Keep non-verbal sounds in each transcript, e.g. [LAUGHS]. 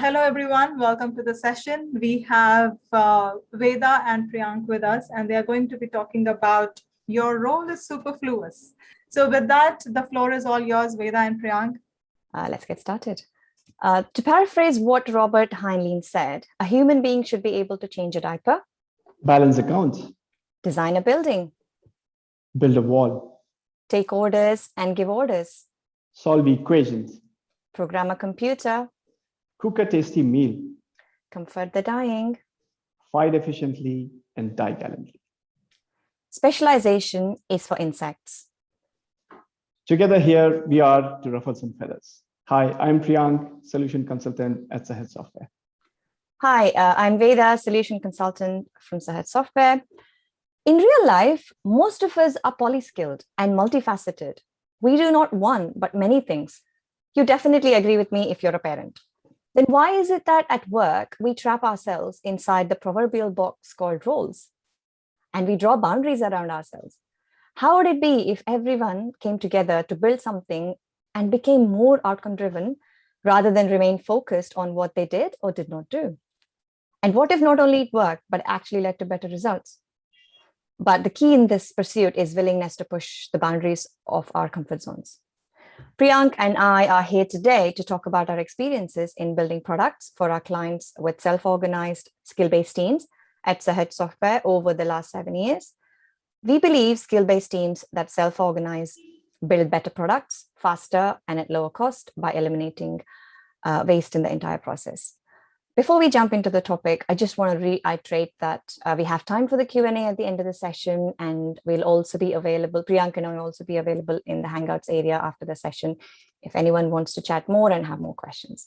Hello, everyone. Welcome to the session. We have uh, Veda and Priyank with us, and they are going to be talking about your role is superfluous. So with that, the floor is all yours, Veda and Priyank. Uh, let's get started. Uh, to paraphrase what Robert Heinlein said, a human being should be able to change a diaper, balance accounts, design a building, build a wall, take orders and give orders, solve equations, program a computer, cook a tasty meal, comfort the dying, fight efficiently, and die gallantly. Specialization is for insects. Together here, we are to ruffle some feathers. Hi, I'm Priyank, solution consultant at Sahaj Software. Hi, uh, I'm Veda, solution consultant from Sahaj Software. In real life, most of us are polyskilled and multifaceted. We do not one, but many things. You definitely agree with me if you're a parent then why is it that at work we trap ourselves inside the proverbial box called roles and we draw boundaries around ourselves? How would it be if everyone came together to build something and became more outcome driven rather than remain focused on what they did or did not do? And what if not only it worked, but actually led to better results? But the key in this pursuit is willingness to push the boundaries of our comfort zones. Priyank and I are here today to talk about our experiences in building products for our clients with self-organized skill-based teams at Sahaj Software over the last seven years. We believe skill-based teams that self-organize build better products faster and at lower cost by eliminating uh, waste in the entire process. Before we jump into the topic, I just want to reiterate that uh, we have time for the Q&A at the end of the session, and we'll also be available, Priyanka and I will also be available in the Hangouts area after the session if anyone wants to chat more and have more questions.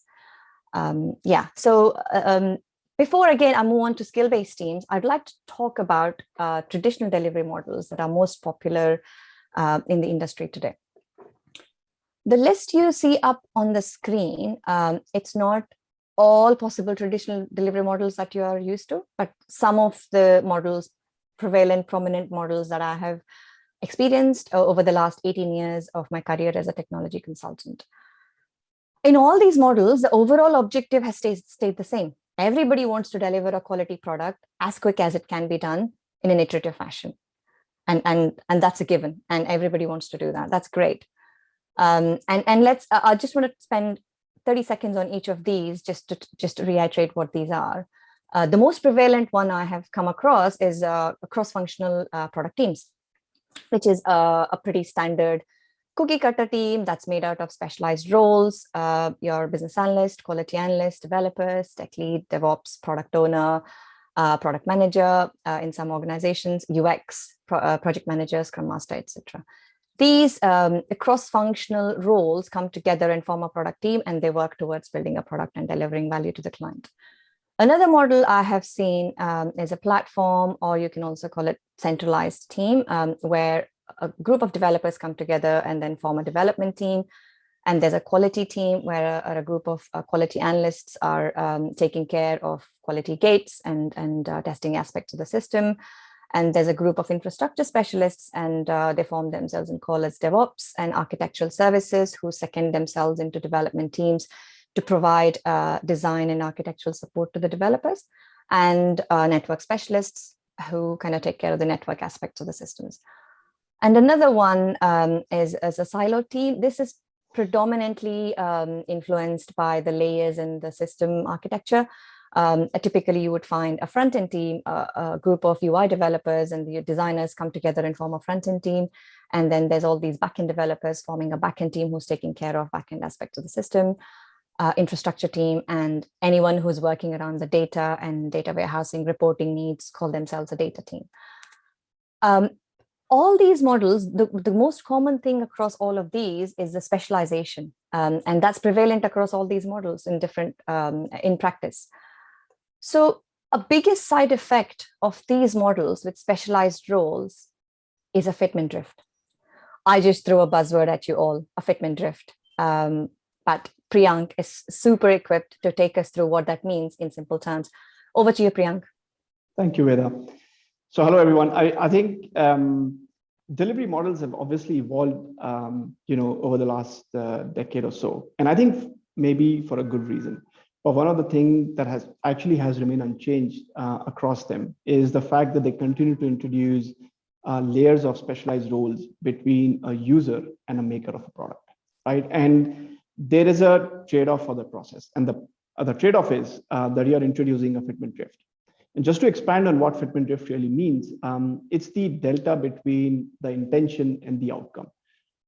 Um, yeah, so uh, um, before again, I move on to skill-based teams, I'd like to talk about uh, traditional delivery models that are most popular uh, in the industry today. The list you see up on the screen, um, it's not all possible traditional delivery models that you are used to, but some of the models, prevalent, prominent models that I have experienced uh, over the last 18 years of my career as a technology consultant. In all these models, the overall objective has stayed, stayed the same. Everybody wants to deliver a quality product as quick as it can be done in an iterative fashion. And, and, and that's a given. And everybody wants to do that. That's great. Um, and, and let's, I just want to spend 30 seconds on each of these just to just to reiterate what these are. Uh, the most prevalent one I have come across is uh, cross-functional uh, product teams, which is uh, a pretty standard cookie cutter team that's made out of specialized roles, uh, your business analyst, quality analyst, developers, tech lead, DevOps, product owner, uh, product manager in some organizations, UX, pro project manager, scrum master, etc. These um, cross-functional roles come together and form a product team and they work towards building a product and delivering value to the client. Another model I have seen um, is a platform, or you can also call it centralized team, um, where a group of developers come together and then form a development team. And there's a quality team where a, a group of uh, quality analysts are um, taking care of quality gates and, and uh, testing aspects of the system. And there's a group of infrastructure specialists and uh, they form themselves and call as DevOps and architectural services who second themselves into development teams to provide uh, design and architectural support to the developers and uh, network specialists who kind of take care of the network aspects of the systems. And another one um, is, is a silo team. This is predominantly um, influenced by the layers in the system architecture. Um, typically, you would find a front-end team, a, a, group of UI developers and the designers come together and form a front-end team. And then there's all these backend developers forming a backend team who's taking care of backend aspects of the system, uh, infrastructure team, and anyone who's working around the data and data warehousing reporting needs call themselves a data team. Um, all these models, the, the most common thing across all of these is the specialization. Um, and that's prevalent across all these models in different, um, in practice. So a biggest side effect of these models with specialized roles is a fitment drift. I just threw a buzzword at you all, a fitment drift. Um, but Priyank is super equipped to take us through what that means in simple terms. Over to you, Priyank. Thank you, Veda. So hello, everyone. I, I think um, delivery models have obviously evolved, um, you know, over the last uh, decade or so. And I think maybe for a good reason But one of the things that has actually has remained unchanged uh, across them is the fact that they continue to introduce uh, layers of specialized roles between a user and a maker of a product, right? And there is a trade-off for the process. And the other trade-off is uh, that you're introducing a fitment drift. And just to expand on what fitment drift really means, um, it's the delta between the intention and the outcome.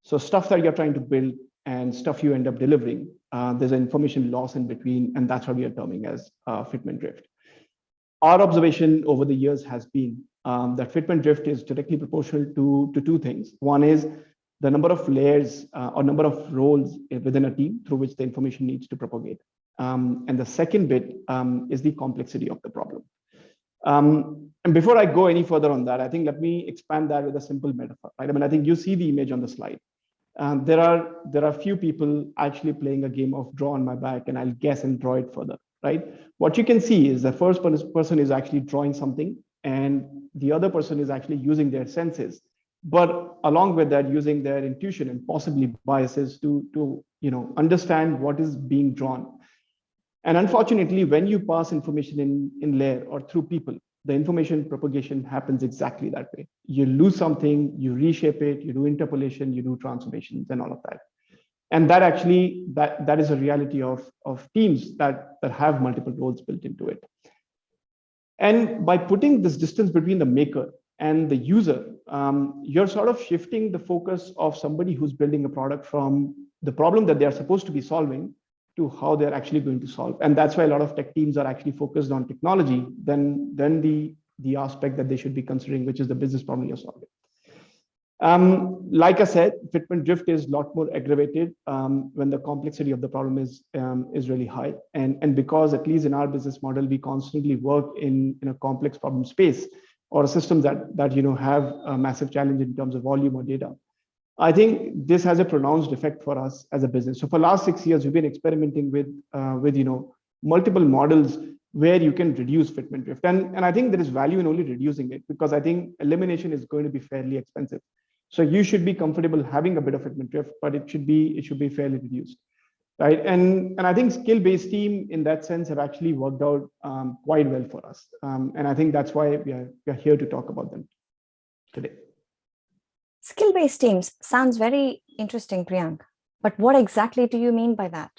So stuff that you're trying to build and stuff you end up delivering, uh, there's an information loss in between, and that's what we are terming as uh, fitment drift. Our observation over the years has been um, that fitment drift is directly proportional to, to two things. One is the number of layers uh, or number of roles within a team through which the information needs to propagate. Um, and the second bit um, is the complexity of the problem. Um, and before I go any further on that, I think let me expand that with a simple metaphor. Right? I mean, I think you see the image on the slide. Um, there are there are few people actually playing a game of draw on my back, and I'll guess and draw it further. Right? What you can see is the first person is actually drawing something, and the other person is actually using their senses, but along with that, using their intuition and possibly biases to to you know understand what is being drawn. And unfortunately, when you pass information in, in layer or through people, the information propagation happens exactly that way. You lose something, you reshape it, you do interpolation, you do transformations and all of that. And that actually, that, that is a reality of, of teams that, that have multiple roles built into it. And by putting this distance between the maker and the user, um, you're sort of shifting the focus of somebody who's building a product from the problem that they are supposed to be solving to how they're actually going to solve. And that's why a lot of tech teams are actually focused on technology than, than the, the aspect that they should be considering, which is the business problem you're solving. Um, like I said, fitment drift is a lot more aggravated um, when the complexity of the problem is um, is really high. And, and because at least in our business model, we constantly work in, in a complex problem space or systems that, that you know have a massive challenge in terms of volume or data. I think this has a pronounced effect for us as a business. So for last six years, we've been experimenting with, uh, with you know, multiple models where you can reduce fitment drift. And, and I think there is value in only reducing it because I think elimination is going to be fairly expensive. So you should be comfortable having a bit of fitment drift, but it should be it should be fairly reduced, right? And and I think skill-based team in that sense have actually worked out um, quite well for us, um, and I think that's why we are we are here to talk about them today. Skill-based teams sounds very interesting, Priyank, but what exactly do you mean by that?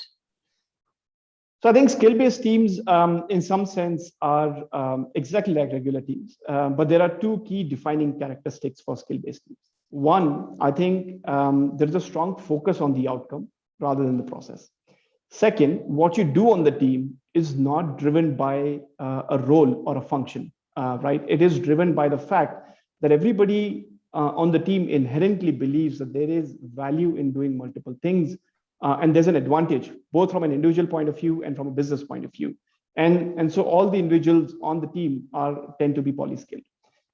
So I think skill-based teams, um, in some sense, are um, exactly like regular teams, um, but there are two key defining characteristics for skill-based teams. One, I think um, there is a strong focus on the outcome rather than the process. Second, what you do on the team is not driven by uh, a role or a function, uh, right? It is driven by the fact that everybody uh, on the team inherently believes that there is value in doing multiple things uh, and there's an advantage both from an individual point of view and from a business point of view. And and so all the individuals on the team are tend to be polyskilled.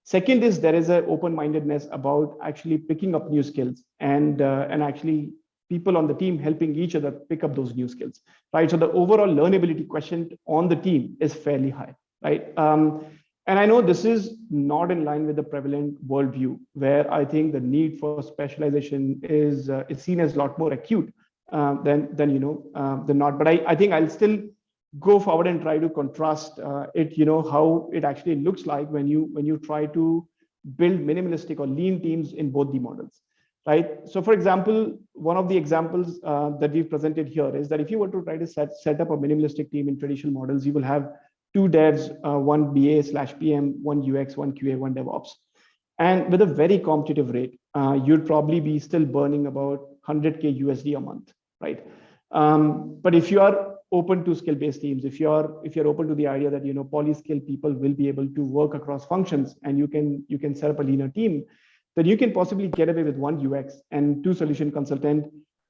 Second is there is an open-mindedness about actually picking up new skills and uh, and actually people on the team helping each other pick up those new skills right? So the overall learnability question on the team is fairly high right? Um, and I know this is not in line with the prevalent worldview, where I think the need for specialization is uh, is seen as a lot more acute uh, than than you know uh, than not. But I, I think I'll still go forward and try to contrast uh, it, you know, how it actually looks like when you when you try to build minimalistic or lean teams in both the models, right? So, for example, one of the examples uh, that we've presented here is that if you were to try to set set up a minimalistic team in traditional models, you will have two devs, uh, one BA slash PM, one UX, one QA, one DevOps. And with a very competitive rate, uh, you'd probably be still burning about 100K USD a month, right? Um, but if you are open to skill-based teams, if you're if you're open to the idea that you know poly-skilled people will be able to work across functions and you can you can set up a leaner team, then you can possibly get away with one UX and two solution consultant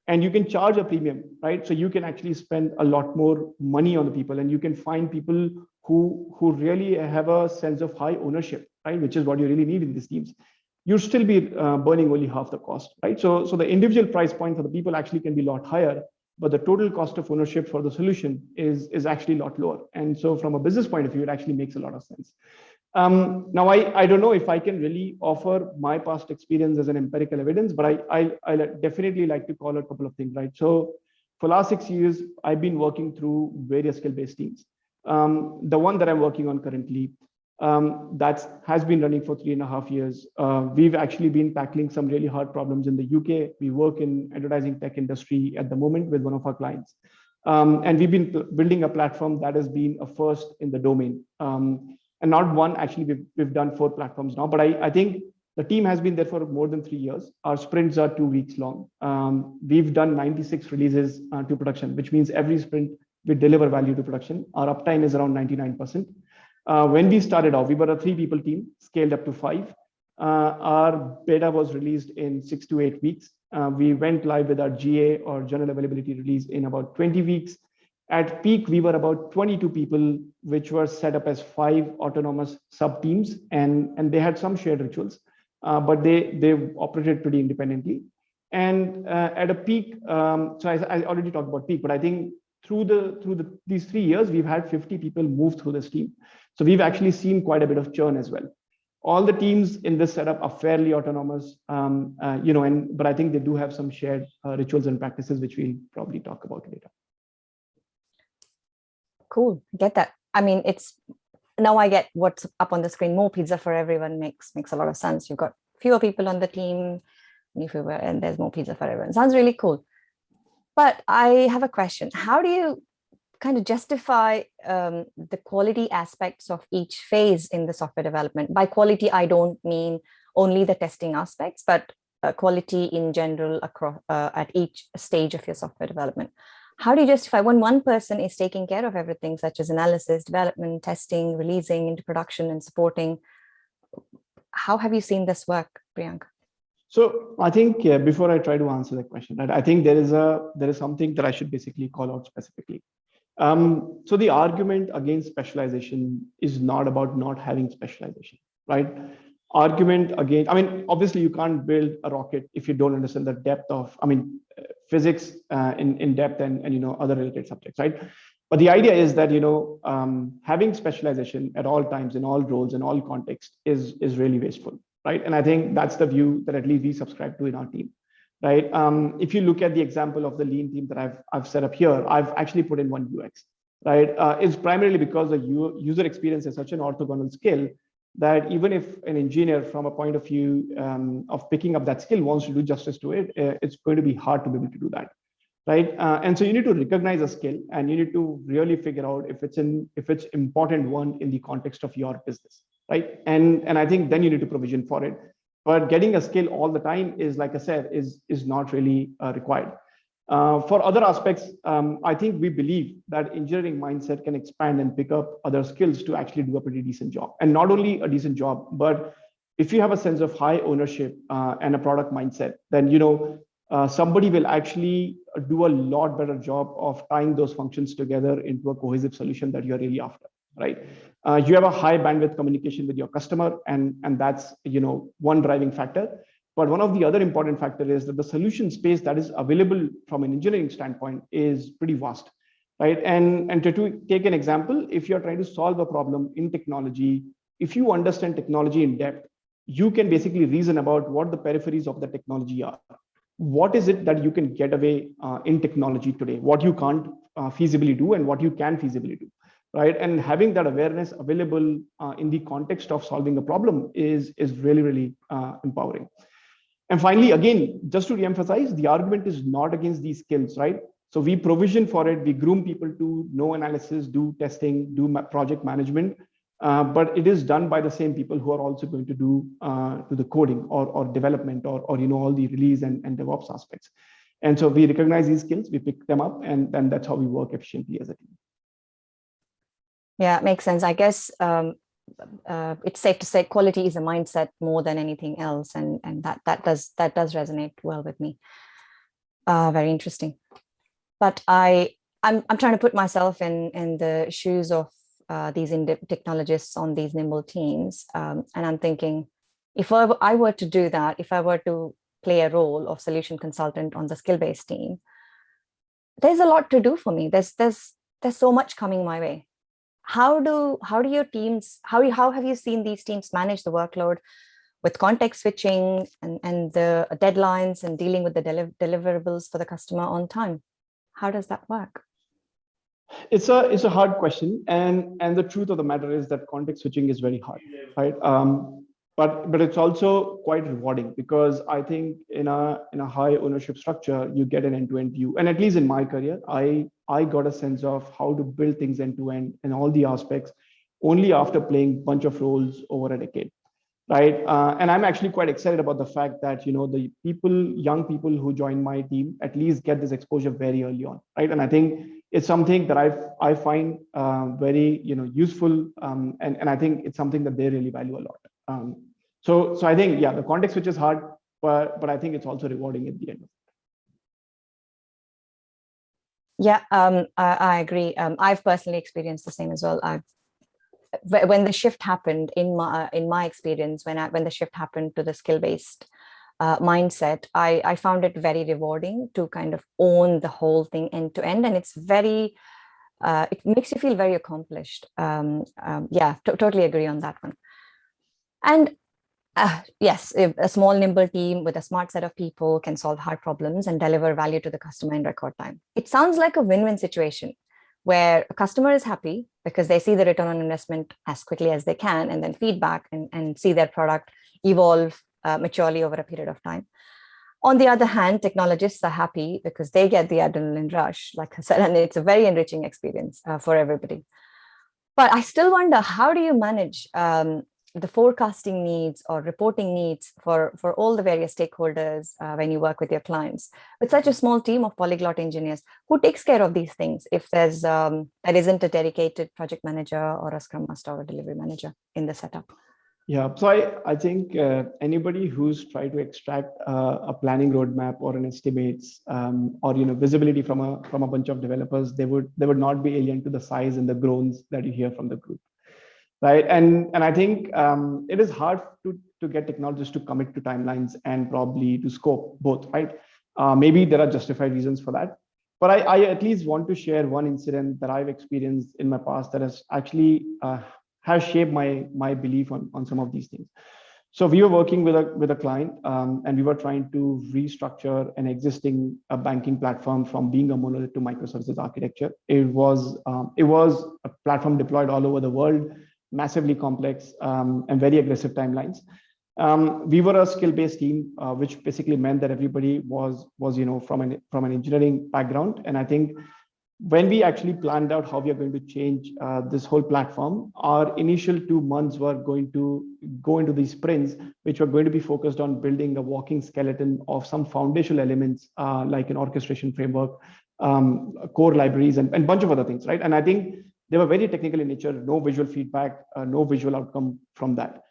and you can charge a premium, right? So you can actually spend a lot more money on the people and you can find people who, who really have a sense of high ownership, right? Which is what you really need in these teams. You'll still be uh, burning only half the cost, right? So, so the individual price point for the people actually can be a lot higher, but the total cost of ownership for the solution is, is actually a lot lower. And so from a business point of view, it actually makes a lot of sense. Um, now, I, I don't know if I can really offer my past experience as an empirical evidence, but I, I, I definitely like to call a couple of things, right? So for last six years, I've been working through various skill-based teams. Um, the one that I'm working on currently, um, that has been running for three and a half years. Uh, we've actually been tackling some really hard problems in the UK. We work in advertising tech industry at the moment with one of our clients. Um, and we've been building a platform that has been a first in the domain. Um, and not one, actually, we've, we've done four platforms now, but I, I think the team has been there for more than three years. Our sprints are two weeks long. Um, we've done 96 releases uh, to production, which means every sprint we deliver value to production. Our uptime is around 99%. Uh, when we started off, we were a three people team, scaled up to five. Uh, our beta was released in six to eight weeks. Uh, we went live with our GA or general availability release in about 20 weeks. At peak, we were about 22 people, which were set up as five autonomous sub teams, and, and they had some shared rituals, uh, but they, they operated pretty independently. And uh, at a peak, um, so I, I already talked about peak, but I think through the through the these three years, we've had 50 people move through this team. So we've actually seen quite a bit of churn as well. All the teams in this setup are fairly autonomous, um, uh, you know, and but I think they do have some shared uh, rituals and practices, which we'll probably talk about later. Cool, get that. I mean, it's now I get what's up on the screen. More pizza for everyone makes makes a lot of sense. You've got fewer people on the team, and there's more pizza for everyone. Sounds really cool. But I have a question. How do you kind of justify um, the quality aspects of each phase in the software development? By quality, I don't mean only the testing aspects, but uh, quality in general across uh, at each stage of your software development. How do you justify when one person is taking care of everything, such as analysis, development, testing, releasing into production and supporting? How have you seen this work, Priyank? So I think uh, before I try to answer the question, right, I think there is a there is something that I should basically call out specifically. Um, so the argument against specialization is not about not having specialization, right? Argument against, I mean, obviously you can't build a rocket if you don't understand the depth of, I mean, physics uh, in, in depth and, and, you know, other related subjects, right? But the idea is that, you know, um, having specialization at all times in all roles in all contexts is, is really wasteful right? And I think that's the view that at least we subscribe to in our team, right? Um, if you look at the example of the lean team that I've, I've set up here, I've actually put in one UX, right? Uh, it's primarily because the user experience is such an orthogonal skill that even if an engineer from a point of view um, of picking up that skill wants to do justice to it, uh, it's going to be hard to be able to do that right uh, and so you need to recognize a skill and you need to really figure out if it's in if it's important one in the context of your business right? And, and I think then you need to provision for it. But getting a skill all the time is, like I said, is, is not really uh, required. Uh, for other aspects, um, I think we believe that engineering mindset can expand and pick up other skills to actually do a pretty decent job. And not only a decent job, but if you have a sense of high ownership uh, and a product mindset, then you know uh, somebody will actually do a lot better job of tying those functions together into a cohesive solution that you're really after right? Uh, you have a high bandwidth communication with your customer, and, and that's you know one driving factor. But one of the other important factor is that the solution space that is available from an engineering standpoint is pretty vast, right? And, and to, to take an example, if you're trying to solve a problem in technology, if you understand technology in depth, you can basically reason about what the peripheries of the technology are. What is it that you can get away uh, in technology today? What you can't uh, feasibly do and what you can feasibly do right? And having that awareness available uh, in the context of solving a problem is, is really, really uh, empowering. And finally, again, just to reemphasize, the argument is not against these skills, right? So we provision for it, we groom people to know analysis, do testing, do project management, uh, but it is done by the same people who are also going to do uh, to the coding or, or development or, or you know all the release and, and DevOps aspects. And so we recognize these skills, we pick them up, and then that's how we work efficiently as a team. Yeah, makes sense. I guess um, uh, it's safe to say quality is a mindset more than anything else, and and that that does that does resonate well with me. Uh, very interesting. But I I'm I'm trying to put myself in in the shoes of uh, these technologists on these nimble teams, um, and I'm thinking, if I were to do that, if I were to play a role of solution consultant on the skill-based team, there's a lot to do for me. There's there's there's so much coming my way how do how do your teams how you how have you seen these teams manage the workload with context switching and and the deadlines and dealing with the deli deliverables for the customer on time How does that work? It's a it's a hard question, and and the truth of the matter is that context switching is very hard, right? Um, but but it's also quite rewarding because I think in a in a high ownership structure you get an end-to-end view, and at least in my career, I I got a sense of how to build things end-to-end and all the aspects only after playing bunch of roles over a decade right? Uh, and I'm actually quite excited about the fact that you know the people, young people who join my team, at least get this exposure very early on, right? And I think it's something that I I find uh, very you know useful, um, and and I think it's something that they really value a lot. Um, so so I think yeah, the context switch is hard, but but I think it's also rewarding at the end. Yeah, um, I, I, agree. Um, I've personally experienced the same as well. I've when the shift happened in my in my experience when I, when the shift happened to the skill based uh, mindset I, I found it very rewarding to kind of own the whole thing end to end and it's very uh, it makes you feel very accomplished um, um, yeah totally agree on that one and uh, yes a small nimble team with a smart set of people can solve hard problems and deliver value to the customer in record time it sounds like a win-win situation where a customer is happy because they see the return on investment as quickly as they can and then feedback and, and see their product evolve uh, maturely over a period of time. On the other hand, technologists are happy because they get the adrenaline rush, like I said, and it's a very enriching experience uh, for everybody. But I still wonder, how do you manage um, the forecasting needs or reporting needs for, for all the various stakeholders uh, when you work with your clients. With such a small team of polyglot engineers, who takes care of these things if there's um, there isn't a dedicated project manager or a scrum master or delivery manager in the setup? Yeah, so I, I think uh, anybody who's tried to extract uh, a planning roadmap or an estimates um, or you know visibility from a from a bunch of developers, they would they would not be alien to the sighs and the groans that you hear from the group right? And and I think um, it is hard to to get technologists to commit to timelines and probably to scope both, right? Uh, maybe there are justified reasons for that, but I, I, at least want to share one incident that I've experienced in my past that has actually uh, has shaped my my belief on on some of these things. So we were working with a with a client, um, and we were trying to restructure an existing uh, banking platform from being a monolith to microservices architecture. It was um, it was a platform deployed all over the world massively complex um, and very aggressive timelines. Um, we were a skill-based team, uh, which basically meant that everybody was was you know from an from an engineering background. And I think when we actually planned out how we are going to change uh, this whole platform, our initial two months were going to go into these sprints, which were going to be focused on building a walking skeleton of some foundational elements uh, like an orchestration framework, um, core libraries, and a bunch of other things, right? And I think they were very technical in nature, no visual feedback, uh, no visual outcome from that.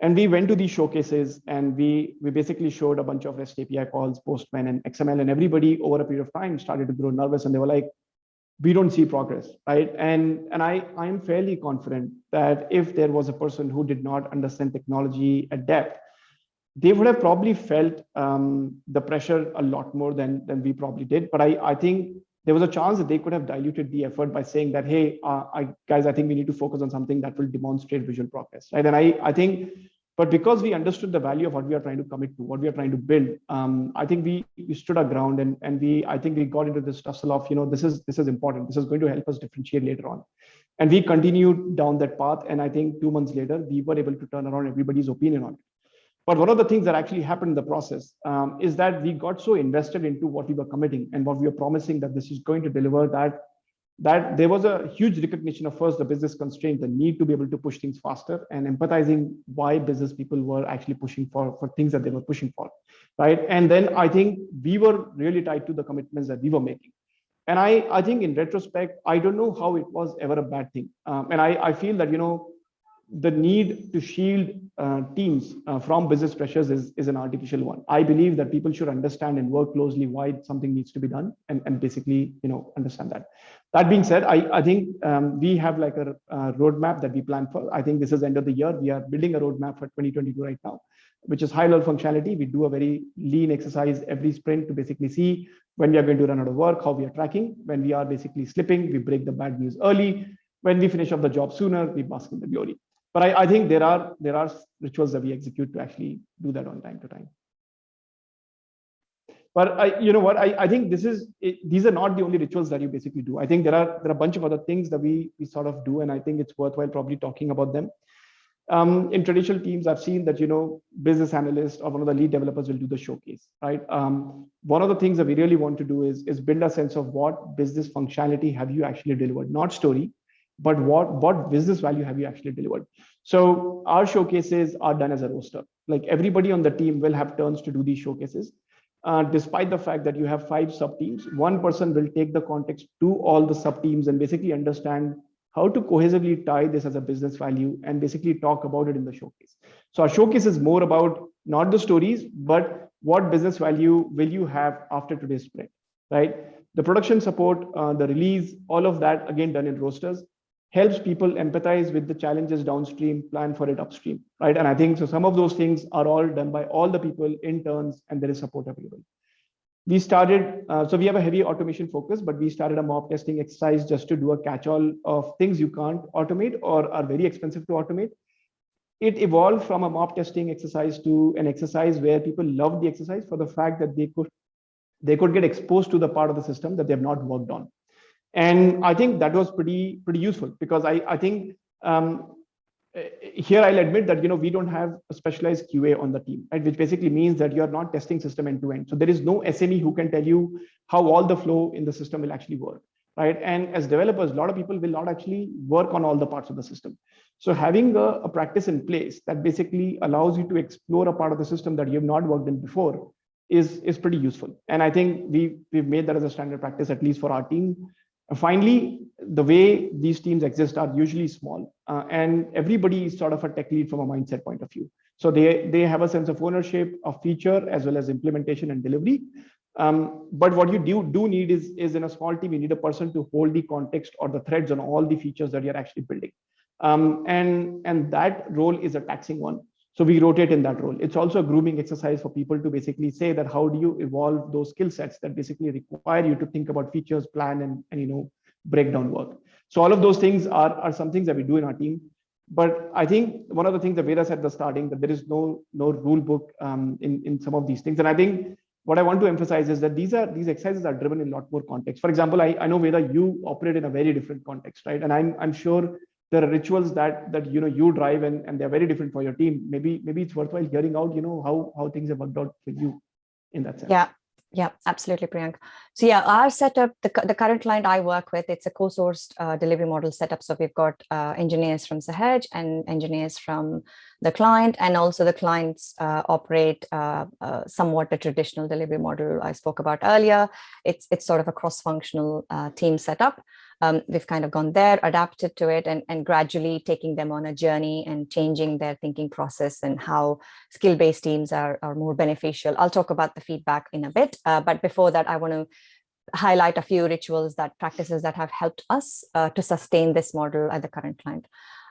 And we went to these showcases and we, we basically showed a bunch of REST API calls, Postman and XML, and everybody over a period of time started to grow nervous and they were like, we don't see progress, right? And, and I, I'm fairly confident that if there was a person who did not understand technology at depth, they would have probably felt um, the pressure a lot more than, than we probably did. But I, I think there was a chance that they could have diluted the effort by saying that, hey, uh, I, guys, I think we need to focus on something that will demonstrate visual progress, right? And I, I think, but because we understood the value of what we are trying to commit to, what we are trying to build, um, I think we, we stood our ground and, and we, I think we got into this tussle of, you know, this is, this is important. This is going to help us differentiate later on. And we continued down that path. And I think two months later, we were able to turn around everybody's opinion on it. But one of the things that actually happened in the process um, is that we got so invested into what we were committing and what we were promising that this is going to deliver that that there was a huge recognition of first the business constraint, the need to be able to push things faster and empathizing why business people were actually pushing for, for things that they were pushing for, right? And then I think we were really tied to the commitments that we were making. And I, I think in retrospect, I don't know how it was ever a bad thing. Um, and I, I feel that, you know, the need to shield uh, teams uh, from business pressures is, is an artificial one. I believe that people should understand and work closely why something needs to be done and, and basically, you know, understand that. That being said, I, I think um, we have like a, a, roadmap that we plan for. I think this is end of the year. We are building a roadmap for 2022 right now, which is high level functionality. We do a very lean exercise every sprint to basically see when we are going to run out of work, how we are tracking. When we are basically slipping, we break the bad news early. When we finish off the job sooner, we bask in the glory but I, I, think there are there are rituals that we execute to actually do that on time to time. but I, you know what, I, I think this is, it, these are not the only rituals that you basically do. I think there are, there are a bunch of other things that we, we sort of do, and I think it's worthwhile probably talking about them. Um, in traditional teams, I've seen that, you know, business analyst or one of the lead developers will do the showcase, right? Um, one of the things that we really want to do is, is build a sense of what business functionality have you actually delivered, not story, but what, what business value have you actually delivered? So our showcases are done as a roster. Like everybody on the team will have turns to do these showcases. Uh, despite the fact that you have five sub teams, one person will take the context to all the sub teams and basically understand how to cohesively tie this as a business value and basically talk about it in the showcase. So our showcase is more about not the stories, but what business value will you have after today's sprint, right? The production support, uh, the release, all of that again done in rosters helps people empathize with the challenges downstream, plan for it upstream, right? And I think so some of those things are all done by all the people in turns and there is support available. We started, uh, so we have a heavy automation focus, but we started a mob testing exercise just to do a catch-all of things you can't automate or are very expensive to automate. It evolved from a mob testing exercise to an exercise where people loved the exercise for the fact that they could they could get exposed to the part of the system that they have not worked on and I think that was pretty pretty useful because I I think um, here I'll admit that you know we don't have a specialized QA on the team, right? Which basically means that you're not testing system end to end. So there is no SME who can tell you how all the flow in the system will actually work, right? And as developers, a lot of people will not actually work on all the parts of the system. So having a, a practice in place that basically allows you to explore a part of the system that you have not worked in before is is pretty useful. And I think we we've made that as a standard practice at least for our team and finally, the way these teams exist are usually small uh, and everybody is sort of a tech lead from a mindset point of view. So they, they have a sense of ownership of feature as well as implementation and delivery. Um, but what you do, do need is, is in a small team, you need a person to hold the context or the threads on all the features that you're actually building. Um, and, and that role is a taxing one. So we rotate in that role. It's also a grooming exercise for people to basically say that how do you evolve those skill sets that basically require you to think about features, plan, and, and you know breakdown work. So all of those things are, are some things that we do in our team. But I think one of the things that Veda said at the starting that there is no no rule book um, in in some of these things. And I think what I want to emphasize is that these are these exercises are driven in a lot more context. For example, I, I know Veda, you operate in a very different context, right? And I'm I'm sure there are rituals that that you know you drive and, and they're very different for your team. Maybe maybe it's worthwhile hearing out you know how how things have worked out for you in that sense. Yeah. Yeah absolutely priyank. So yeah our setup the, the current client i work with it's a co-sourced uh, delivery model setup. So we've got uh, engineers from sahaj and engineers from the client and also the clients uh, operate uh, uh, somewhat the traditional delivery model i spoke about earlier. It's it's sort of a cross-functional uh, team setup um, we've kind of gone there, adapted to it, and, and gradually taking them on a journey and changing their thinking process and how skill-based teams are, are more beneficial. I'll talk about the feedback in a bit, uh, but before that, I want to highlight a few rituals that practices that have helped us uh, to sustain this model at the current client.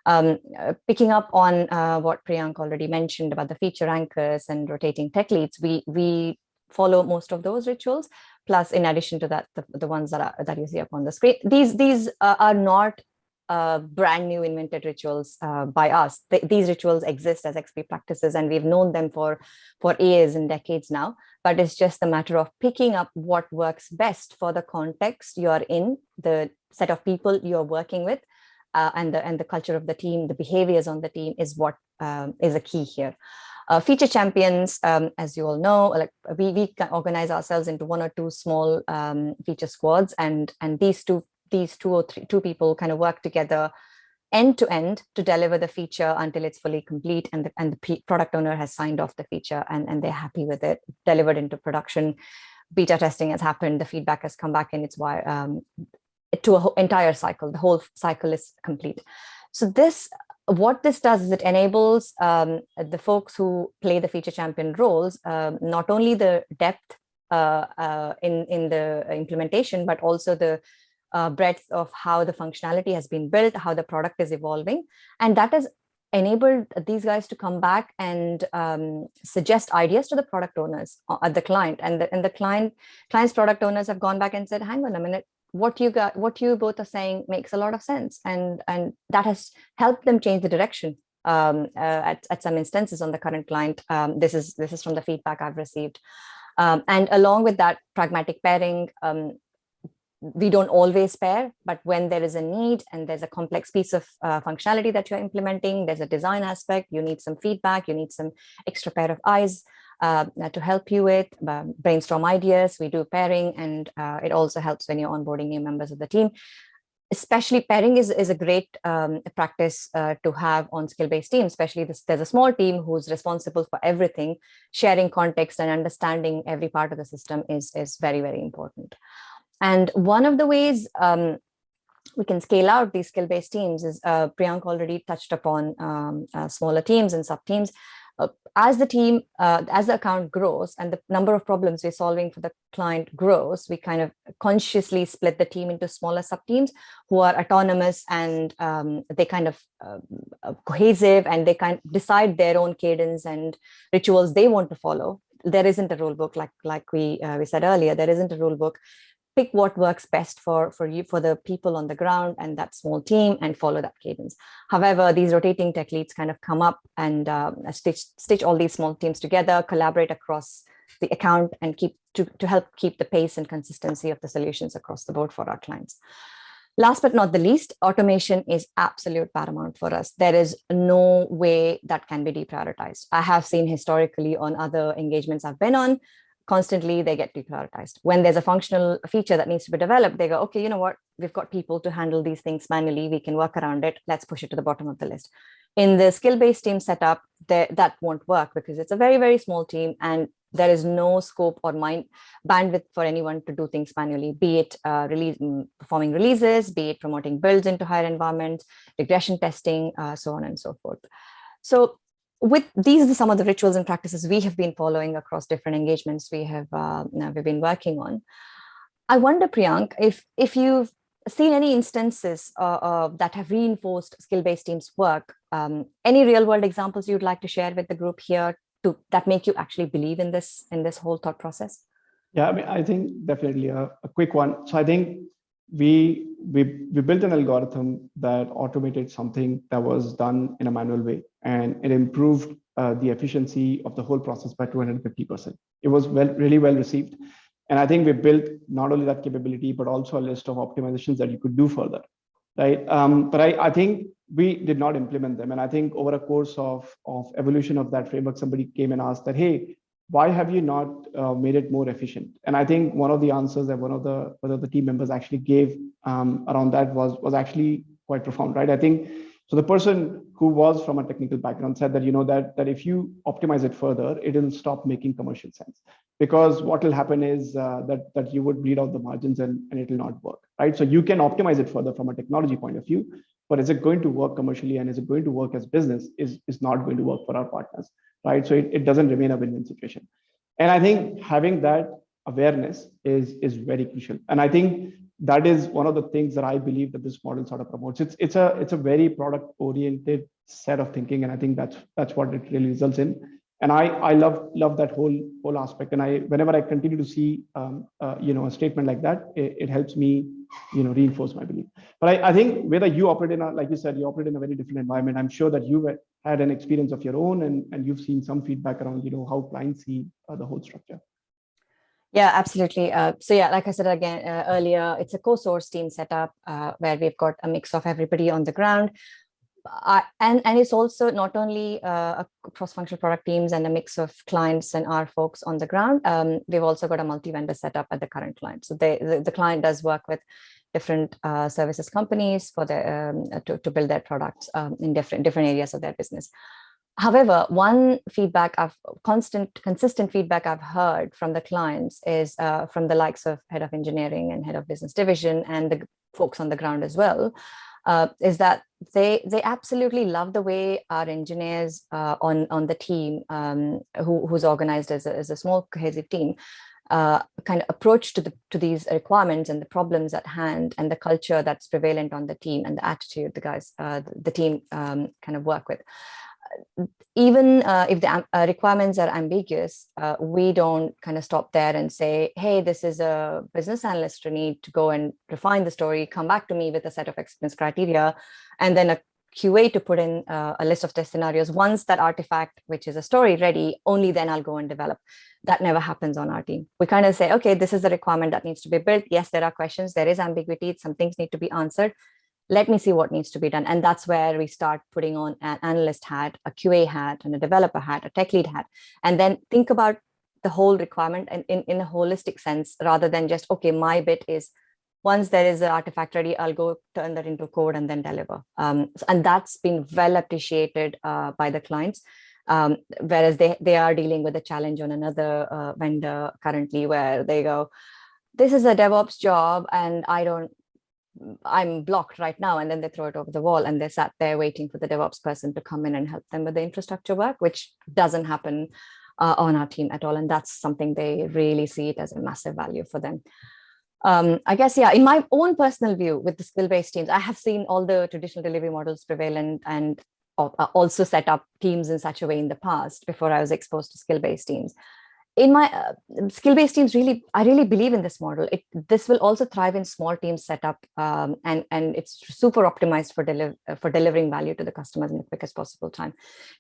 Um, uh, picking up on uh, what Priyank already mentioned about the feature anchors and rotating tech leads, we, we follow most of those rituals, plus in addition to that, the, the ones that, are, that you see up on the screen. These, these uh, are not uh, brand new invented rituals uh, by us. Th these rituals exist as XP practices and we've known them for, for years and decades now, but it's just a matter of picking up what works best for the context you're in, the set of people you're working with, uh, and, the, and the culture of the team, the behaviors on the team is what um, is a key here. Uh, feature champions, um, as you all know, like we, we organize ourselves into one or two small um, feature squads and, and these two, these two or three, two people kind of work together end to end to deliver the feature until it's fully complete and the, and the product owner has signed off the feature and, and they're happy with it, delivered into production. Beta testing has happened, the feedback has come back and it's why um, to an entire cycle, the whole cycle is complete. So this what this does is it enables um, the folks who play the feature champion roles, um, not only the depth uh, uh, in, in the implementation, but also the uh, breadth of how the functionality has been built, how the product is evolving. And that has enabled these guys to come back and um, suggest ideas to the product owners uh, at the client. And the, and the client client's product owners have gone back and said, hang on a minute, what you got what you both are saying makes a lot of sense. And and that has helped them change the direction um, uh, at, at some instances on the current client. Um, this is this is from the feedback i've received. Um, and along with that pragmatic pairing, um, we don't always pair, but when there is a need and there's a complex piece of uh, functionality that you're implementing, there's a design aspect, you need some feedback, you need some extra pair of eyes uh, to help you with, um, brainstorm ideas, we do pairing, and uh, it also helps when you're onboarding new members of the team. Especially pairing is, is a great um, practice uh, to have on skill-based teams, especially this, there's a small team who's responsible for everything, sharing context and understanding every part of the system is, is very, very important. And one of the ways um, we can scale out these skill-based teams is uh, Priyank already touched upon um, uh, smaller teams and sub-teams. Uh, as the team, uh, as the account grows and the number of problems we're solving for the client grows, we kind of consciously split the team into smaller sub-teams who are autonomous and um, they kind of um, uh, cohesive and they kind of decide their own cadence and rituals they want to follow. There isn't a rule book like like we uh, we said earlier. There isn't a rule book pick what works best for, for you, for the people on the ground and that small team and follow that cadence. However, these rotating tech leads kind of come up and uh, stitch, stitch all these small teams together, collaborate across the account and keep to, to help keep the pace and consistency of the solutions across the board for our clients. Last but not the least, automation is absolute paramount for us. There is no way that can be deprioritized. I have seen historically on other engagements I've been on, constantly they get deprioritized. When there's a functional feature that needs to be developed, they go, okay, you know what, we've got people to handle these things manually, we can work around it, let's push it to the bottom of the list. In the skill-based team setup, that won't work because it's a very, very small team and there is no scope or mind bandwidth for anyone to do things manually, be it uh, release, mm, performing releases, be it promoting builds into higher environments, regression testing, uh, so on and so forth. So with these are some of the rituals and practices we have been following across different engagements we have uh, we've been working on. I wonder, Priyank, if if you've seen any instances uh, uh, that have reinforced skill-based teams work, um, any real-world examples you'd like to share with the group here to that make you actually believe in this in this whole thought process? Yeah, I mean, I think definitely a, a quick one. So I think we we we built an algorithm that automated something that was done in a manual way and it improved uh, the efficiency of the whole process by 250%. It was well, really well received. And I think we built not only that capability, but also a list of optimizations that you could do further, right? Um, but I, I think we did not implement them. And I think over a course of, of evolution of that framework, somebody came and asked that, hey, why have you not uh, made it more efficient? And I think one of the answers that one of the one of the team members actually gave um, around that was was actually quite profound, right? I think so the person who was from a technical background said that, you know, that, that if you optimize it further, it will stop making commercial sense because what will happen is uh, that, that you would bleed out the margins and, and it will not work, right? So you can optimize it further from a technology point of view, but is it going to work commercially and is it going to work as business is, is not going to work for our partners, right? So it, it doesn't remain a win-win situation. And I think having that awareness is, is very crucial. And I think that is one of the things that I believe that this model sort of promotes. It's it's a it's a very product oriented set of thinking, and I think that's that's what it really results in. And I I love love that whole whole aspect. And I whenever I continue to see um, uh, you know a statement like that, it, it, helps me you know reinforce my belief. But I, I think whether you operate in a like you said you operate in a very different environment. I'm sure that you've had an experience of your own, and and you've seen some feedback around you know how clients see uh, the whole structure. Yeah, absolutely. Uh, so yeah, like I said again uh, earlier, it's a co-source team setup uh, where we've got a mix of everybody on the ground. and, and it's also not only uh, a cross-functional product teams and a mix of clients and our folks on the ground. Um, we've also got a multi-vendor setup at the current client. So they, the, the client does work with different uh, services companies for the um, to, to build their products um, in different different areas of their business. However, one feedback I've constant, consistent feedback I've heard from the clients is uh, from the likes of head of engineering and head of business division and the folks on the ground as well, uh, is that they they absolutely love the way our engineers uh, on on the team um, who, who's organized as a, as a small cohesive team uh, kind of approach to the to these requirements and the problems at hand and the culture that's prevalent on the team and the attitude the guys uh, the, team um, kind of work with. Even uh, if the uh, requirements are ambiguous, uh, we don't kind of stop there and say, hey, this is a business analyst to need to go and refine the story, come back to me with a set of experience criteria, and then a QA to put in uh, a list of test scenarios. Once that artifact, which is a story ready, only then I'll go and develop. That never happens on our team. We kind of say, okay, this is the requirement that needs to be built. Yes, there are questions, there is ambiguity, some things need to be answered. Let me see what needs to be done. And that's where we start putting on an analyst hat, a QA hat, and a developer hat, a tech lead hat, and then think about the whole requirement and in, in a holistic sense, rather than just, okay, my bit is once there is an artifact ready, I'll go turn that into code and then deliver. Um, and that's been well appreciated uh, by the clients. Um, whereas they, they are dealing with a challenge on another uh, vendor currently where they go, this is a DevOps job and I don't, I'm blocked right now. And then they throw it over the wall and they sat there waiting for the DevOps person to come in and help them with the infrastructure work, which doesn't happen uh, on our team at all. And that's something they really see it as a massive value for them um, I guess, yeah, in my own personal view with the skill-based teams, I have seen all the traditional delivery models prevalent and uh, also set up teams in such a way in the past before I was exposed to skill-based teams. In my uh, skill-based teams, really, I really believe in this model. It, this will also thrive in small teams setup, um, and and it's super optimized for deliver for delivering value to the customers in the quickest possible time,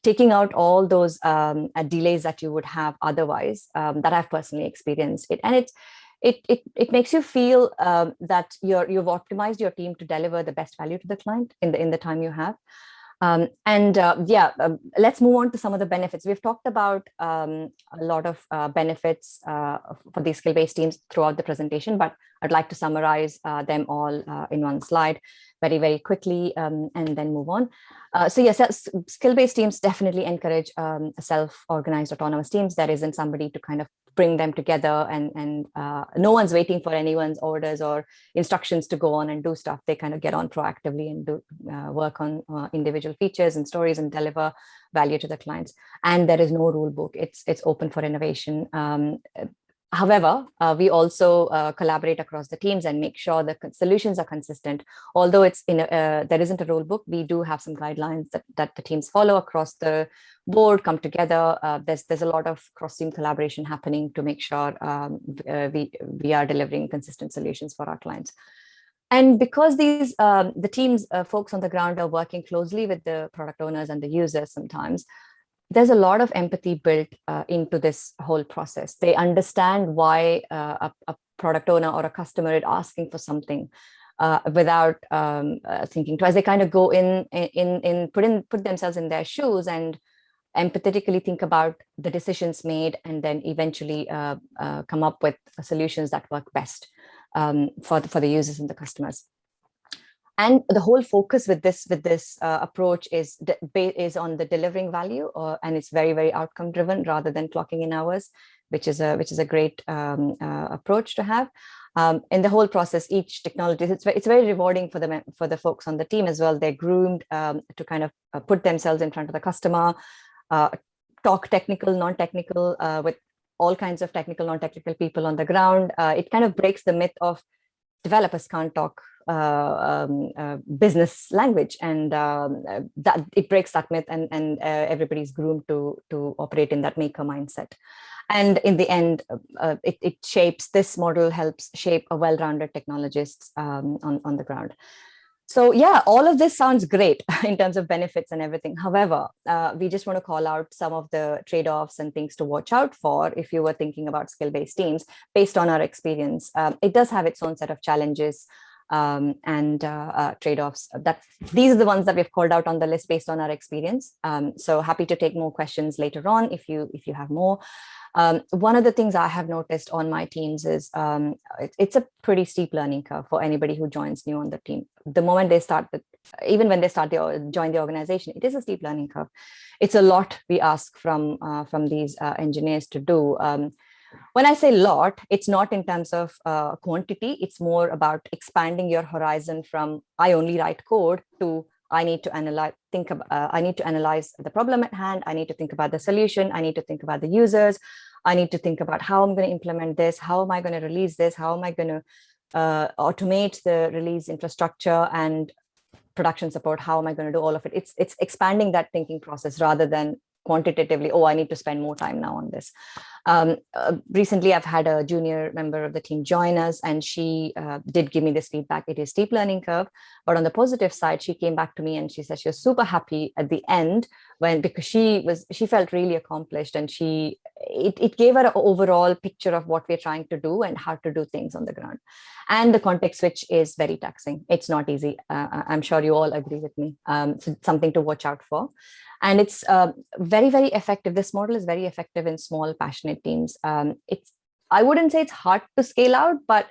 taking out all those um, uh, delays that you would have otherwise um, that I've personally experienced. It and it's it, it, it makes you feel um, that you're, you've optimized your team to deliver the best value to the client in the, in the time you have. Um, and uh, yeah, um, let's move on to some of the benefits. We've talked about um, a lot of uh, benefits uh, for these skill-based teams throughout the presentation, but I'd like to summarize uh, them all uh, in one slide very, very quickly um, and then move on. Uh, so yes, skill-based teams definitely encourage self-organized autonomous teams. There isn't somebody to kind of bring them together and, and uh, no one's waiting for anyone's orders or instructions to go on and do stuff. They kind of get on proactively and do uh, work on uh, individual features and stories and deliver value to the clients. And there is no rule book. It's, it's open for innovation. Um, However, uh, we also uh, collaborate across the teams and make sure the solutions are consistent. Although it's in a, uh, there isn't a rule book, we do have some guidelines that, that the teams follow across the board, come together. Uh, there's there's a lot of cross-team collaboration happening to make sure um, uh, we we are delivering consistent solutions for our clients. And because these um, the teams, uh, folks on the ground are working closely with the product owners and the users sometimes, there's a lot of empathy built uh, into this whole process. They understand why uh, a, a, product owner or a customer is asking for something uh, without um, uh, thinking twice. They kind of go in, in, in put in, put themselves in their shoes and empathetically think about the decisions made and then eventually uh, uh, come up with solutions that work best um, for, the, for the users and the customers and the whole focus with this with this uh, approach is is on the delivering value uh, and it's very very outcome driven rather than clocking in hours which is a which is a great um, uh, approach to have. Um, in the whole process each technology it's very, it's very rewarding for the for the folks on the team as well. They're groomed um, to kind of uh, put themselves in front of the customer uh, talk technical non-technical with all kinds of technical non-technical people on the ground. It kind of breaks the myth of developers can't talk um, uh, business language and um, that it breaks that myth and, and uh, everybody's groomed to, to operate in that maker mindset. And in the end, uh, it, it, shapes, this model helps shape a well-rounded technologists um, on, on the ground. So yeah, all of this sounds great [LAUGHS] in terms of benefits and everything. However, uh, we just want to call out some of the trade-offs and things to watch out for if you were thinking about skill-based teams based on our experience. Um, it does have its own set of challenges um, and uh, uh, trade-offs. That these are the ones that we've called out on the list based on our experience. Um, so happy to take more questions later on if you if you have more. Um, one of the things I have noticed on my teams is um, it, it's a pretty steep learning curve for anybody who joins new on the team. The moment they start, the, even when they start the join the organization, it is a steep learning curve. It's a lot we ask from uh, from these uh, engineers to do. Um, when I say lot, it's not in terms of uh, quantity, it's more about expanding your horizon from I only write code to I need to analyze, think about, uh, I need to analyze the problem at hand. I need to think about the solution. I need to think about the users. I need to think about how I'm going to implement this. How am I going to release this? How am I going to uh, automate the release infrastructure and production support? How am I going to do all of it? It's, it's expanding that thinking process rather than quantitatively, oh, I need to spend more time now on this. Um, uh, recently, I've had a junior member of the team join us and she uh, did give me this feedback. It is steep learning curve, but on the positive side, she came back to me and she said she was super happy at the end when because she was she felt really accomplished and she it, it gave her an overall picture of what we're trying to do and how to do things on the ground. And the context switch is very taxing. It's not easy. Uh, I'm sure you all agree with me. Um, so something to watch out for. And it's uh, very, very effective. This model is very effective in small, passionate teams. Um, it's I wouldn't say it's hard to scale out, but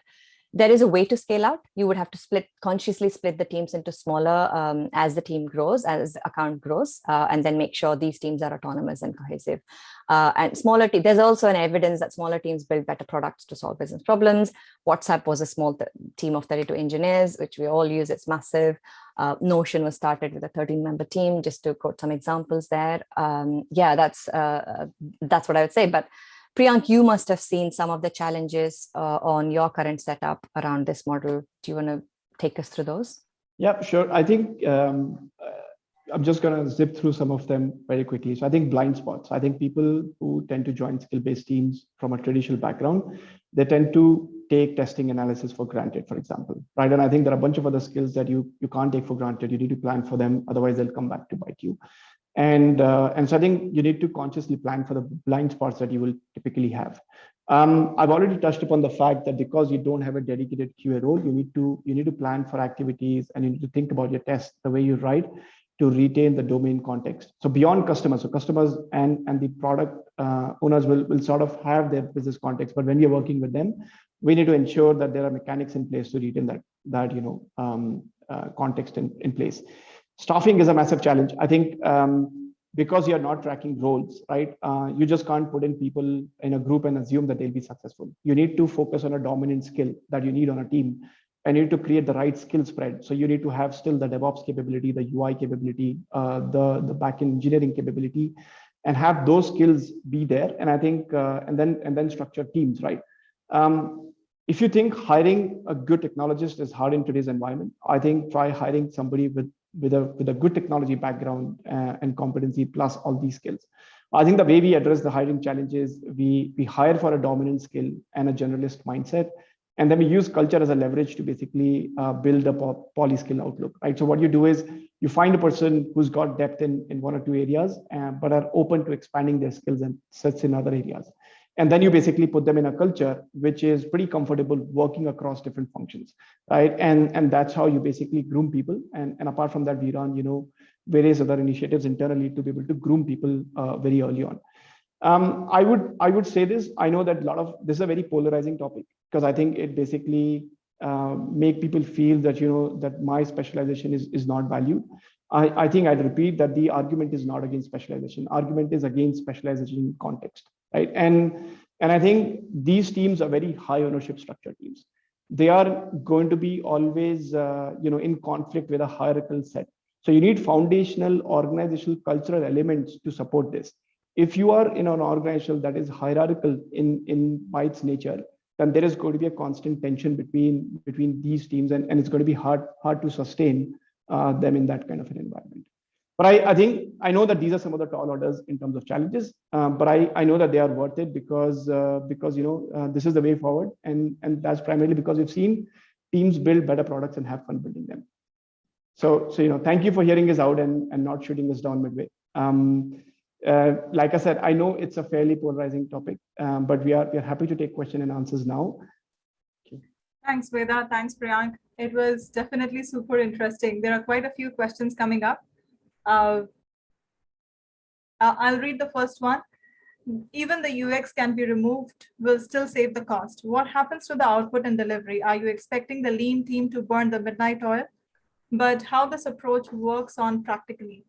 there is a way to scale out. You would have to split consciously split the teams into smaller um, as the team grows, as account grows, uh, and then make sure these teams are autonomous and cohesive. Uh, and smaller teams, there's also an evidence that smaller teams build better products to solve business problems. WhatsApp was a small team of 32 engineers, which we all use, it's massive. Uh, Notion was started with a 13 member team, just to quote some examples there. Um, yeah, that's, uh, uh, that's what I would say. But Priyank, you must have seen some of the challenges uh, on your current setup around this model. Do you want to take us through those? Yeah, sure. I think um, I'm just going to zip through some of them very quickly. So I think blind spots. I think people who tend to join skill-based teams from a traditional background, they tend to take testing analysis for granted, for example, right? And I think there are a bunch of other skills that you you can't take for granted. You need to plan for them, otherwise they'll come back to bite you. And, uh, and so I think you need to consciously plan for the blind spots that you will typically have. Um, I've already touched upon the fact that because you don't have a dedicated QA role, you need to you need to plan for activities and you need to think about your tests the way you write to retain the domain context. So beyond customers, so customers and and the product uh, owners will will sort of have their business context, but when are working with them, we need to ensure that there are mechanics in place to retain that that you know um, uh, context in in place staffing is a massive challenge. I think um, because you're not tracking roles, right? Uh, you just can't put in people in a group and assume that they'll be successful. You need to focus on a dominant skill that you need on a team and you need to create the right skill spread. So you need to have still the DevOps capability, the UI capability, uh, the, the backend engineering capability, and have those skills be there. And I think, uh, and then and then structure teams, right? Um, if you think hiring a good technologist is hard in today's environment, I think try hiring somebody with with a with a good technology background uh, and competency plus all these skills. I think the way we address the hiring challenges, we we hire for a dominant skill and a generalist mindset, and then we use culture as a leverage to basically uh, build a poly skill outlook. Right. So what you do is you find a person who's got depth in in one or two areas, uh, but are open to expanding their skills and sets in other areas and then you basically put them in a culture which is pretty comfortable working across different functions right and and that's how you basically groom people and and apart from that we run you know various other initiatives internally to be able to groom people uh, very early on um, i would i would say this i know that a lot of this is a very polarizing topic because i think it basically uh, make people feel that you know that my specialization is is not valued I, I think I'd repeat that the argument is not against specialization. Argument is against specialization context right? And, and I think these teams are very high ownership structure teams. They are going to be always, uh, you know, in conflict with a hierarchical set. So you need foundational organizational cultural elements to support this. If you are in an organization that is hierarchical in, in by its nature, then there is going to be a constant tension between between these teams and, and it's going to be hard hard to sustain uh, them in that kind of an environment. But I, I think I know that these are some of the tall orders in terms of challenges, um, but I, I know that they are worth it because uh, because you know uh, this is the way forward, and and that's primarily because we've seen teams build better products and have fun building them. So so you know thank you for hearing us out and and not shooting us down midway. Um, uh, like I said, I know it's a fairly polarizing topic, um, but we are we are happy to take question and answers now. Okay. Thanks, Veda. Thanks, Priyank. It was definitely super interesting. There are quite a few questions coming up. Uh, I'll read the first one. Even the UX can be removed, will still save the cost. What happens to the output and delivery? Are you expecting the lean team to burn the midnight oil? But how this approach works on practically?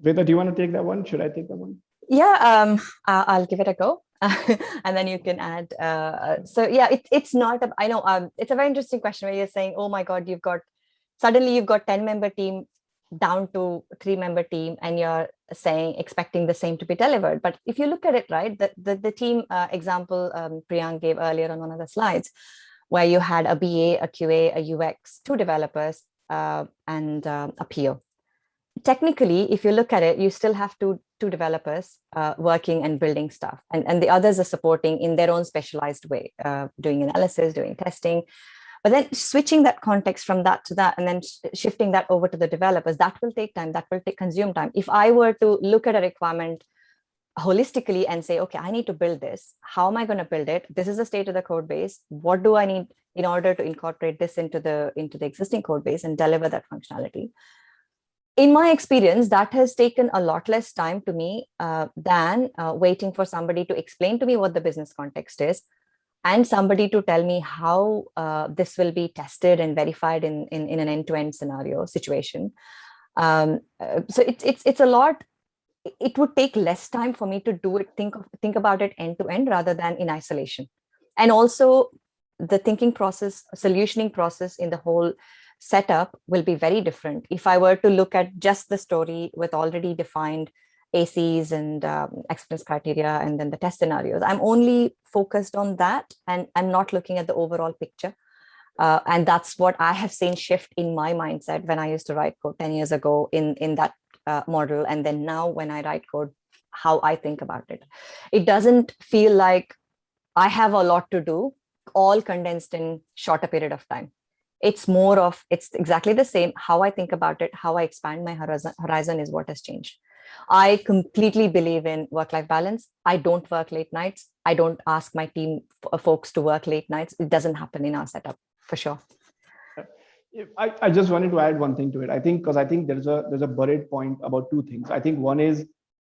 Veda, do you want to take that one? Should I take that one? Yeah, um, I'll give it a go. [LAUGHS] and then you can add. Uh, so yeah, it, it's not, a, I know um, it's a very interesting question where you're saying, oh my God, you've got suddenly you've got 10 member team down to three member team and you're saying expecting the same to be delivered but if you look at it right the the, the team uh, example um, gave earlier on one of the slides where you had a BA, a QA, a UX, two developers, uh, and uh, a PO. Technically, if you look at it, you still have two, two developers uh, working and building stuff, and, and the others are supporting in their own specialized way, uh, doing analysis, doing testing. But then switching that context from that to that, and then sh shifting that over to the developers, that will take time, that will take consume time. If I were to look at a requirement holistically and say, okay, I need to build this. How am I going to build it? This is the state of the code base. What do I need in order to incorporate this into the into the existing code base and deliver that functionality? In my experience, that has taken a lot less time to me uh, than uh, waiting for somebody to explain to me what the business context is and somebody to tell me how uh, this will be tested and verified in, in, in an end-to-end -end scenario situation. Um, uh, so it's, it's, it's a lot it would take less time for me to do it, think of, think about it end to end rather than in isolation. And also the thinking process, solutioning process in the whole setup will be very different. If I were to look at just the story with already defined ACs and um, acceptance criteria and then the test scenarios, I'm only focused on that and I'm not looking at the overall picture. Uh, and that's what I have seen shift in my mindset when I used to write code 10 years ago in, in that uh, model. And then now when I write code, how I think about it. It doesn't feel like I have a lot to do, all condensed in shorter period of time. It's more of, it's exactly the same. How I think about it, how I expand my horizon, horizon is what has changed. I completely believe in work-life balance. I don't work late nights. I don't ask my team folks to work late nights. It doesn't happen in our setup for sure. I, I just wanted to add one thing to it. I think because I think there's a there's a buried point about two things. I think one is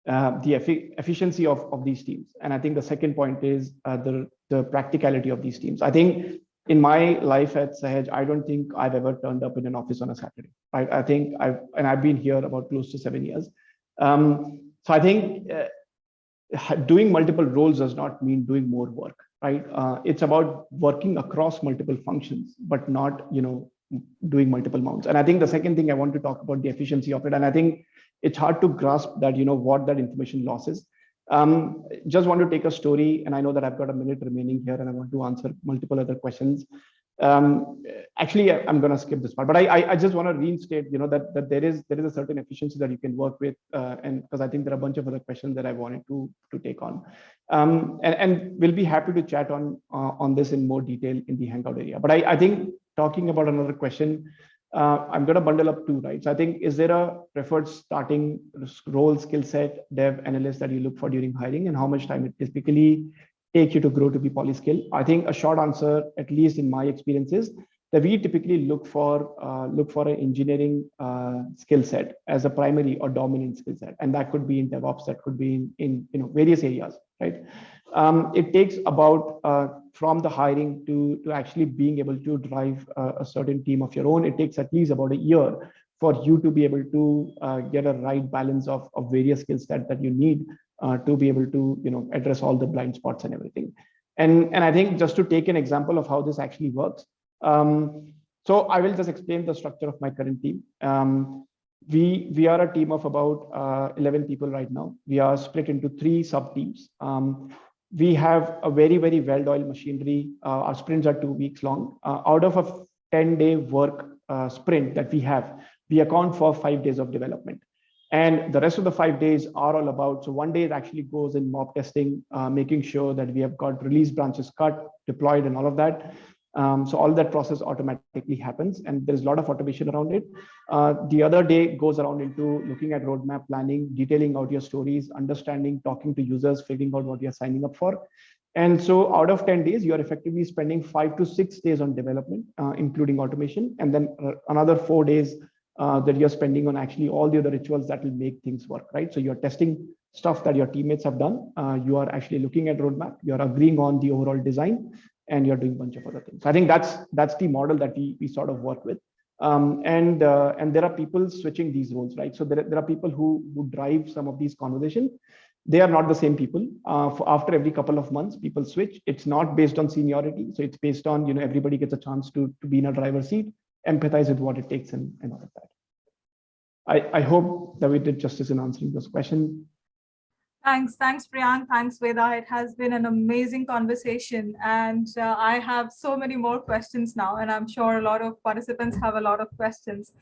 uh, the effi efficiency of, of these teams. And I think the second point is uh, the, the practicality of these teams. I think in my life at Sahaj, I don't think I've ever turned up in an office on a Saturday. Right? I think I've, and I've been here about close to seven years. Um, so I think uh, doing multiple roles does not mean doing more work, right? Uh, it's about working across multiple functions, but not, you know, doing multiple mounts. And I think the second thing I want to talk about the efficiency of it. And I think it's hard to grasp that, you know, what that information loss is. Um, just want to take a story, and I know that I've got a minute remaining here, and I want to answer multiple other questions. Um, actually, I'm going to skip this part, but I, I, just want to reinstate, you know, that that there is there is a certain efficiency that you can work with, uh, and because I think there are a bunch of other questions that I wanted to to take on, um, and and we'll be happy to chat on uh, on this in more detail in the Hangout area. But I I think talking about another question, uh, I'm going to bundle up two, right? So I think, is there a preferred starting role, skill set, dev, analyst that you look for during hiring and how much time it typically take you to grow to be polyskill? I think a short answer, at least in my experience is that we typically look for uh, look for an engineering uh, skill set as a primary or dominant skill set. And that could be in DevOps, that could be in, in you know various areas, right? Um, it takes about uh, from the hiring to, to actually being able to drive a, a, certain team of your own, it takes at least about a year for you to be able to uh, get a right balance of, of various skill sets that you need uh, to be able to you know address all the blind spots and everything. And, and I think just to take an example of how this actually works. Um, so I will just explain the structure of my current team. Um, we we are a team of about uh, 11 people right now. We are split into three sub teams. Um, we have a very, very well-oiled machinery. Uh, our sprints are two weeks long. Uh, out of a 10-day work uh, sprint that we have, we account for five days of development. And the rest of the five days are all about, so one day it actually goes in mob testing, uh, making sure that we have got release branches cut, deployed and all of that. Um, so all that process automatically happens and there's a lot of automation around it. Uh, the other day goes around into looking at roadmap planning, detailing out your stories, understanding, talking to users, figuring out what you're signing up for. And so out of 10 days, you're effectively spending five to six days on development, uh, including automation, and then another four days uh, that you're spending on actually all the other rituals that will make things work, right? So you're testing stuff that your teammates have done. Uh, you are actually looking at roadmap. You're agreeing on the overall design and you're doing a bunch of other things. I think that's that's the model that we we sort of work with. Um, and uh, and there are people switching these roles, right? So there, there are people who who drive some of these conversations. They are not the same people. Uh, after every couple of months, people switch. It's not based on seniority, so it's based on you know everybody gets a chance to to be in a driver's seat, empathize with what it takes, and and all of that. I I hope that we did justice in answering this question. Thanks. Thanks, Priyank. Thanks, Veda. It has been an amazing conversation. And uh, I have so many more questions now, and I'm sure a lot of participants have a lot of questions.